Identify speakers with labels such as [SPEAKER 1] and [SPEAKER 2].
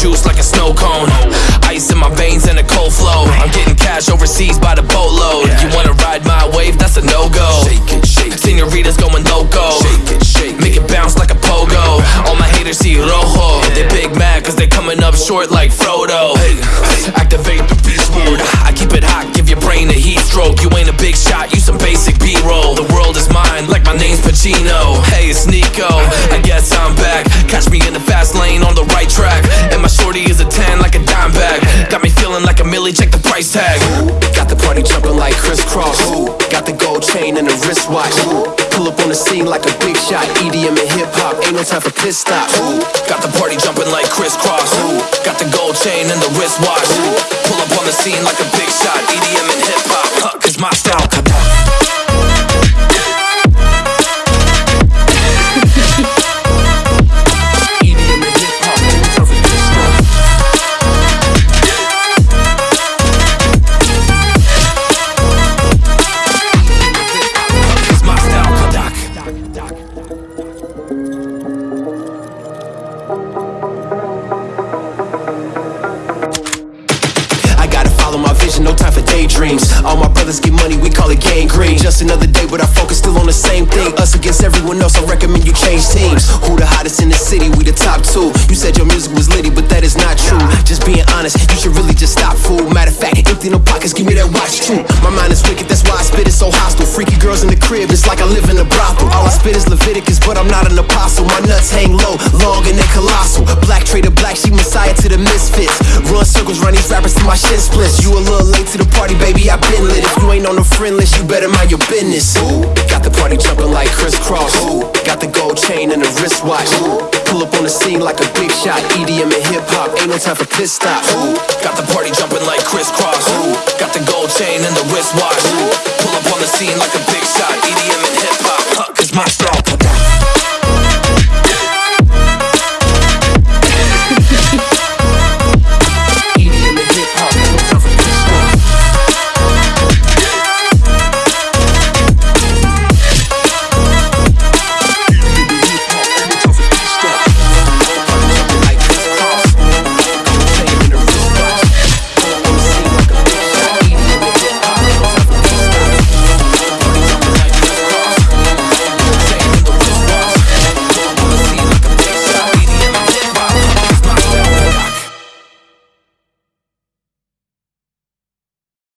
[SPEAKER 1] snow cone. Ice in my veins and a cold flow. I'm getting cash overseas by the boatload. You wanna ride my wave? That's a no go. Shake it, shake it. Senoritas going loco. Shake it, shake. Make it bounce like a pogo. All my haters see rojo. They big mad cause they coming up short like Frodo. Activate the beast mode. I keep it hot, give your brain a heat stroke. You ain't a big shot, you some basic B-roll. The world is mine, like my name's Pacino. Hey, it's Nico. I guess I'm back. Catch me in the fast lane on the right track. And my shorty is a 10 like a dime bag. Got me feeling like a millie, check the price tag.
[SPEAKER 2] Got the party jumping like Kris Kross. Got the gold chain and the wristwatch. Pull up on the scene like a big shot. EDM and hip hop, ain't no time for piss stops.
[SPEAKER 1] Got the party jumping like Kris Kross. Got the gold chain and the wristwatch. Pull up on the scene like a no time for
[SPEAKER 2] daydreams. All my brothers get money, we call it gang green. Just another day, but our focus still on the same thing. Us against everyone else, I recommend you change teams. Who the hottest in the city? We the top two. You said your music was litty, but that is not true. Just being honest, you should really just stop, fool. Matter of fact, empty no pockets, give me that watch too. My mind is wicked, that's why I spit it so hostile. Freaky girls in the crib, it's like I live in a brothel. All I spit is Leviticus, but I'm not an apostle. My nuts hang low, long and they colossal. Black trader, black, she messiah to the misfits. Run circles, run these rappers till my shin splits. You a little late to the party, baby, I been lit. If you ain't on the friend list, you better mind your business. Ooh, got the party jumping like Kris Kross. Ooh, got the gold chain and the wristwatch. Ooh, up on the scene like a big shot. EDM and hip hop, ain't no time for piss stops.
[SPEAKER 1] Ooh, got the party jumping like Kris Kross. Ooh, got the gold chain and the wristwatch. Ooh, pull up on the scene like a